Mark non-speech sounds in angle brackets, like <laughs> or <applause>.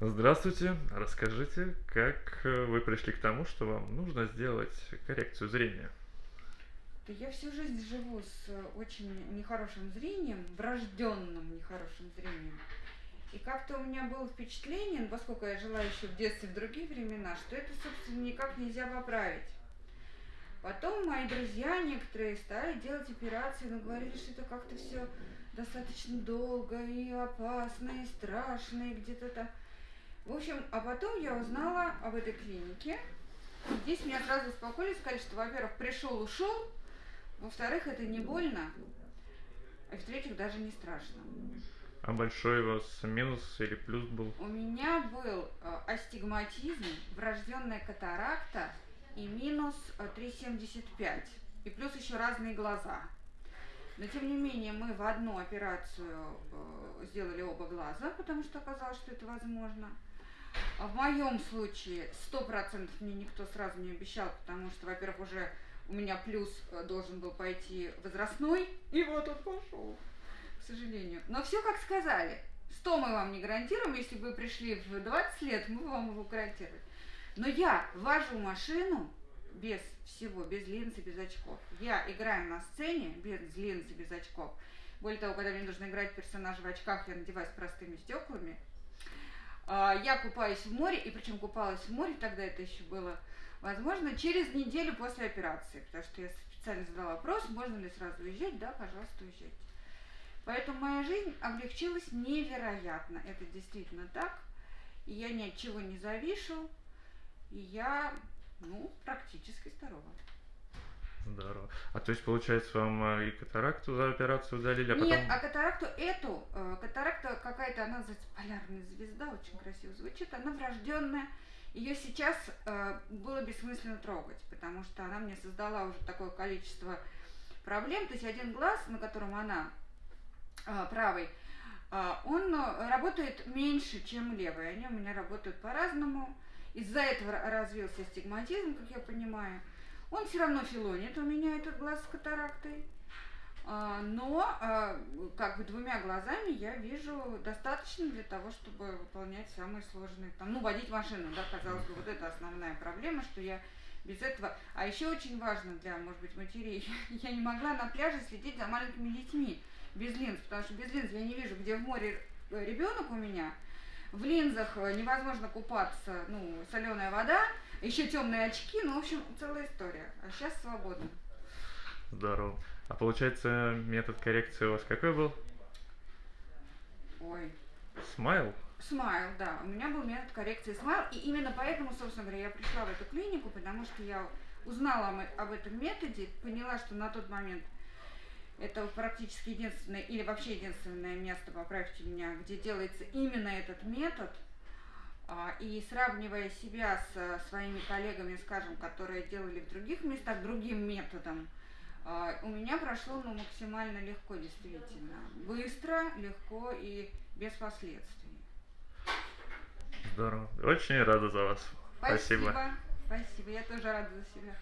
Здравствуйте. Расскажите, как э, вы пришли к тому, что вам нужно сделать коррекцию зрения? Да я всю жизнь живу с э, очень нехорошим зрением, врожденным нехорошим зрением. И как-то у меня было впечатление, ну, поскольку я жила еще в детстве в другие времена, что это, собственно, никак нельзя поправить. Потом мои друзья некоторые стали делать операции, но говорили, что это как-то все достаточно долго и опасно, и страшно, и где-то там. В общем, а потом я узнала об этой клинике. Здесь меня сразу успокоили, сказали, что, во-первых, пришел, ушел, во-вторых, это не больно, а в-третьих, даже не страшно. А большой у вас минус или плюс был? У меня был э, астигматизм, врожденная катаракта и минус э, 3,75. И плюс еще разные глаза. Но тем не менее мы в одну операцию э, сделали оба глаза, потому что оказалось, что это возможно. А в моем случае сто процентов мне никто сразу не обещал, потому что, во-первых, уже у меня плюс э, должен был пойти возрастной, и вот он пошел, к сожалению. Но все как сказали. 100 мы вам не гарантируем, если бы вы пришли в 20 лет, мы вам его гарантируем. Но я вожу машину без всего, без линзы, без очков. Я играю на сцене без линзы, без очков. Более того, когда мне нужно играть персонажа в очках, я надеваюсь простыми стеклами. А, я купаюсь в море, и причем купалась в море, тогда это еще было возможно, через неделю после операции, потому что я специально задала вопрос, можно ли сразу уезжать, да, пожалуйста, уезжайте. Поэтому моя жизнь облегчилась невероятно, это действительно так, и я ни от чего не завишу, и я, ну, практически здорова. Здорово. А то есть, получается, вам э, и катаракту за операцию удалили, а потом... Нет, а катаракту эту, э, катаракта какая-то, она называется полярная звезда, очень красиво звучит, она врожденная. Ее сейчас э, было бессмысленно трогать, потому что она мне создала уже такое количество проблем. То есть один глаз, на котором она правый, он работает меньше, чем левый. Они у меня работают по-разному. Из-за этого развился астигматизм, как я понимаю. Он все равно филонит у меня этот глаз с катарактой. А, но а, как бы двумя глазами я вижу достаточно для того, чтобы выполнять самые сложные, там, ну, водить машину, да, казалось бы, вот это основная проблема, что я без этого... А еще очень важно для, может быть, матерей, <laughs> я не могла на пляже следить за маленькими детьми без линз, потому что без линз я не вижу, где в море ребенок у меня, в линзах невозможно купаться, ну, соленая вода, еще темные очки, ну, в общем, целая история. А сейчас свободно. Здорово. А получается, метод коррекции у вас какой был? Ой. Смайл? Смайл, да. У меня был метод коррекции смайл, и именно поэтому, собственно говоря, я пришла в эту клинику, потому что я узнала об этом методе, поняла, что на тот момент это практически единственное, или вообще единственное место, поправьте меня, где делается именно этот метод. А, и сравнивая себя с своими коллегами, скажем, которые делали в других местах другим методом, а, у меня прошло ну, максимально легко, действительно. Быстро, легко и без последствий. Здорово. Очень рада за вас. Спасибо. Спасибо. Спасибо. Я тоже рада за себя.